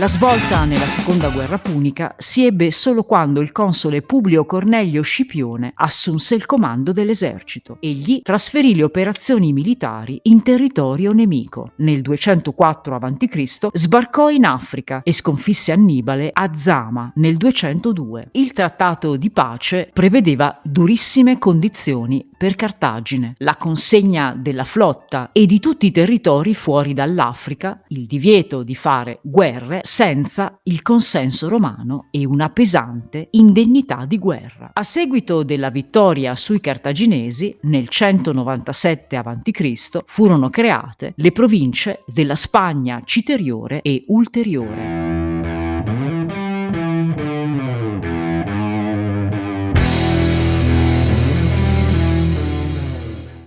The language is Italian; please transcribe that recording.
La svolta nella seconda guerra punica si ebbe solo quando il console Publio Cornelio Scipione assunse il comando dell'esercito. Egli trasferì le operazioni militari in territorio nemico. Nel 204 a.C. sbarcò in Africa e sconfisse Annibale a Zama nel 202. Il trattato di pace prevedeva durissime condizioni per Cartagine, la consegna della flotta e di tutti i territori fuori dall'Africa, il divieto di fare guerre senza il consenso romano e una pesante indennità di guerra. A seguito della vittoria sui cartaginesi, nel 197 a.C., furono create le province della Spagna citeriore e ulteriore.